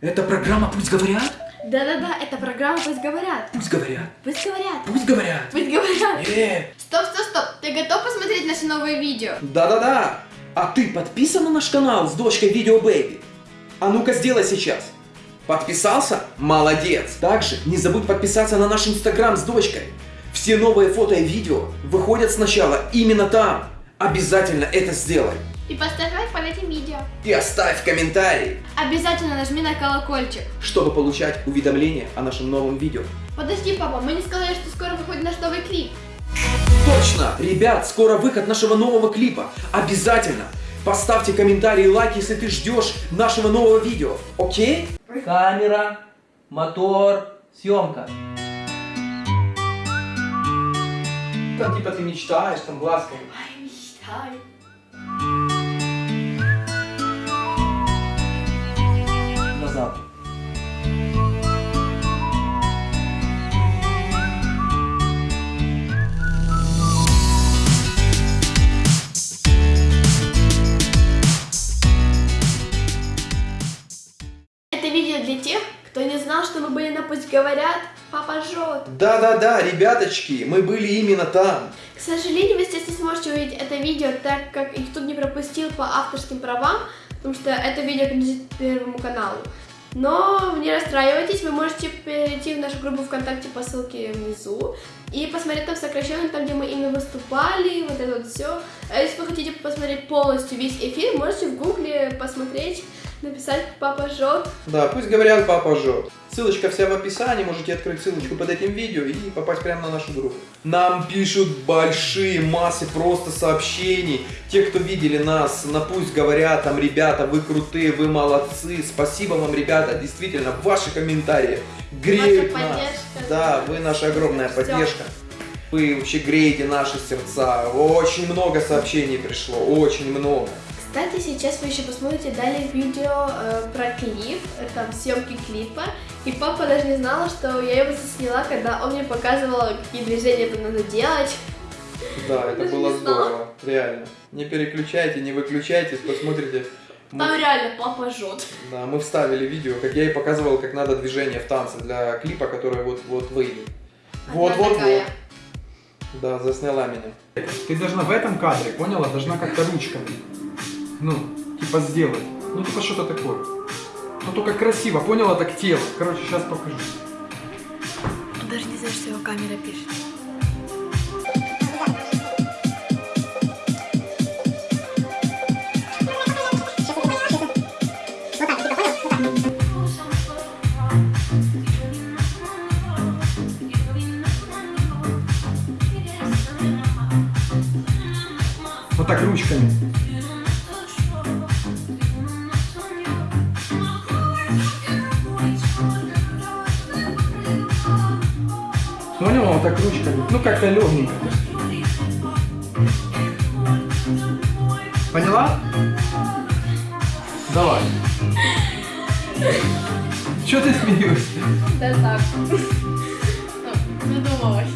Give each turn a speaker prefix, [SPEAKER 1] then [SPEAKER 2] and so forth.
[SPEAKER 1] Это программа «Пусть говорят»?
[SPEAKER 2] Да-да-да, это программа «Пусть говорят».
[SPEAKER 1] Пусть говорят.
[SPEAKER 2] Пусть говорят.
[SPEAKER 1] Пусть говорят.
[SPEAKER 2] Пусть говорят.
[SPEAKER 1] Э,
[SPEAKER 2] Стоп, стоп, стоп. Ты готов посмотреть наши новые видео?
[SPEAKER 1] Да-да-да. А ты подписан на наш канал с дочкой Видео Бэйби? А ну-ка сделай сейчас. Подписался? Молодец. Также не забудь подписаться на наш инстаграм с дочкой. Все новые фото и видео выходят сначала именно там. Обязательно это сделай.
[SPEAKER 2] И поставь лайк под этим видео.
[SPEAKER 1] И оставь комментарий,
[SPEAKER 2] Обязательно нажми на колокольчик.
[SPEAKER 1] чтобы получать уведомления о нашем новом видео.
[SPEAKER 2] Подожди, папа, мы не сказали, что скоро выходит наш новый клип.
[SPEAKER 1] Точно! Ребят, скоро выход нашего нового клипа. Обязательно! Поставьте комментарий и лайк, если ты ждешь нашего нового видео. Окей?
[SPEAKER 3] Камера, мотор, съемка.
[SPEAKER 1] Там типа ты мечтаешь, там глазками.
[SPEAKER 2] Ай, мечтай. На «Пусть говорят», папа жжет.
[SPEAKER 1] Да-да-да, ребяточки, мы были именно там.
[SPEAKER 2] К сожалению, вы здесь не сможете увидеть это видео, так как их тут не пропустил по авторским правам, потому что это видео принадлежит Первому каналу. Но не расстраивайтесь, вы можете перейти в нашу группу ВКонтакте по ссылке внизу и посмотреть там сокращенно, там где мы именно выступали, вот это вот все. А если вы хотите посмотреть полностью весь эфир, можете в гугле посмотреть, написать «Папа жжет».
[SPEAKER 1] Да, пусть говорят, папа жжет. Ссылочка вся в описании, можете открыть ссылочку под этим видео и попасть прямо на нашу группу. Нам пишут большие массы просто сообщений. Те, кто видели нас, на пусть говорят, там, ребята, вы крутые, вы молодцы. Спасибо вам, ребята, действительно, ваши комментарии греют
[SPEAKER 2] Ваша
[SPEAKER 1] нас.
[SPEAKER 2] поддержка.
[SPEAKER 1] Да, вы наша огромная поддержка. Вы вообще греете наши сердца. Очень много сообщений пришло, очень много.
[SPEAKER 2] Кстати, сейчас вы еще посмотрите далее видео э, про клип, э, там съемки клипа. И папа даже не знала, что я его засняла, когда он мне показывал, какие движения это надо делать.
[SPEAKER 1] Да, это
[SPEAKER 2] Даже
[SPEAKER 1] было здорово, реально. Не переключайте, не выключайтесь, посмотрите. Мы-
[SPEAKER 2] Там реально папа жжет.
[SPEAKER 1] Да, мы вставили видео, как я и показывал, как надо движение в танце для клипа, который вот-вот выйдет. Вот,
[SPEAKER 2] Одна
[SPEAKER 1] вот, вот.
[SPEAKER 2] такая.
[SPEAKER 1] Да, засняла меня.
[SPEAKER 4] Ты должна в этом кадре, поняла? Должна как-то ручками. Ну, типа сделать. Ну, типа что-то такое. Ну, только красиво, поняла? Так тело. Короче, сейчас покажу.
[SPEAKER 2] Даже не знает, что его камера пишет.
[SPEAKER 4] Вот так ручками. Поняла? Вот так ручками. Ну, как-то легенько. Поняла? Давай. Че ты смеешься?
[SPEAKER 2] Да так. Задумалась.